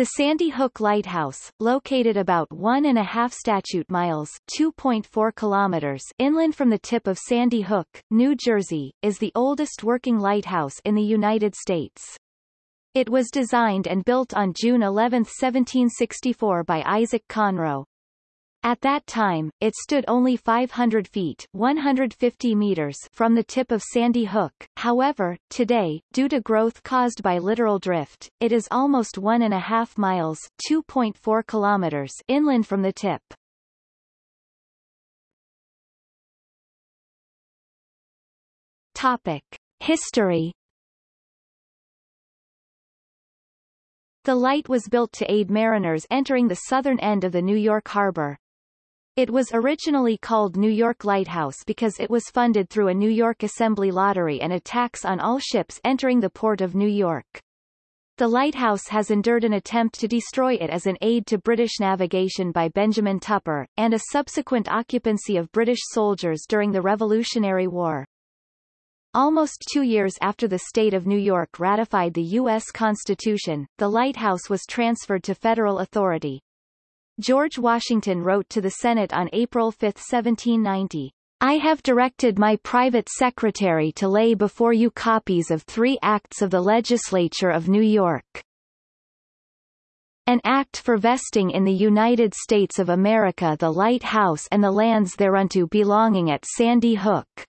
The Sandy Hook Lighthouse, located about one and a half statute miles 2.4 kilometers inland from the tip of Sandy Hook, New Jersey, is the oldest working lighthouse in the United States. It was designed and built on June 11, 1764 by Isaac Conro, at that time, it stood only 500 feet 150 meters from the tip of Sandy Hook. However, today, due to growth caused by littoral drift, it is almost one and a half miles 2.4 kilometers inland from the tip. Topic. History The light was built to aid mariners entering the southern end of the New York harbor, it was originally called New York Lighthouse because it was funded through a New York Assembly lottery and a tax on all ships entering the port of New York. The lighthouse has endured an attempt to destroy it as an aid to British navigation by Benjamin Tupper, and a subsequent occupancy of British soldiers during the Revolutionary War. Almost two years after the state of New York ratified the U.S. Constitution, the lighthouse was transferred to federal authority. George Washington wrote to the Senate on April 5, 1790, I have directed my private secretary to lay before you copies of three acts of the legislature of New York. An act for vesting in the United States of America the lighthouse and the lands thereunto belonging at Sandy Hook.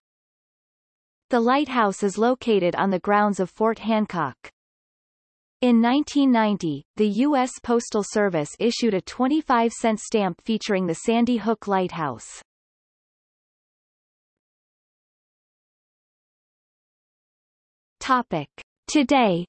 The lighthouse is located on the grounds of Fort Hancock. In 1990, the U.S. Postal Service issued a 25-cent stamp featuring the Sandy Hook Lighthouse. Topic. Today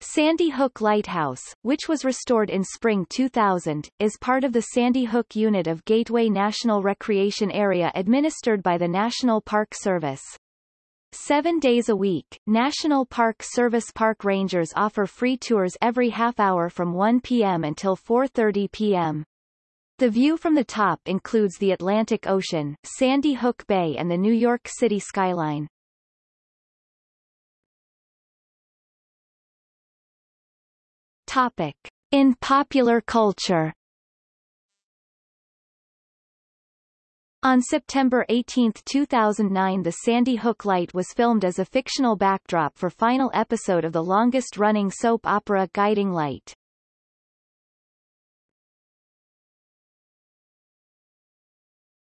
Sandy Hook Lighthouse, which was restored in spring 2000, is part of the Sandy Hook unit of Gateway National Recreation Area administered by the National Park Service. Seven days a week, National Park Service park rangers offer free tours every half hour from 1 p.m. until 4.30 p.m. The view from the top includes the Atlantic Ocean, Sandy Hook Bay and the New York City skyline. Topic. In popular culture On September 18, 2009 the Sandy Hook Light was filmed as a fictional backdrop for final episode of the longest-running soap opera Guiding Light.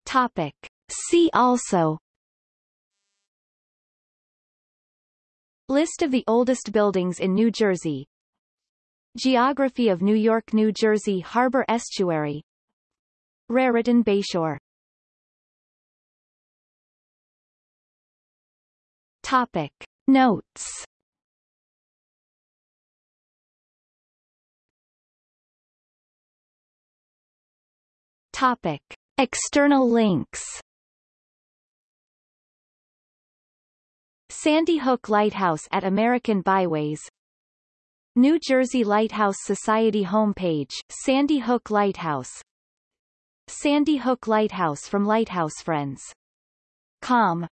Topic. See also List of the oldest buildings in New Jersey Geography of New York New Jersey Harbor Estuary Raritan Bayshore Topic. Notes. Topic. External links. Sandy Hook Lighthouse at American Byways. New Jersey Lighthouse Society homepage Sandy Hook Lighthouse. Sandy Hook Lighthouse from Lighthouse Friends. Com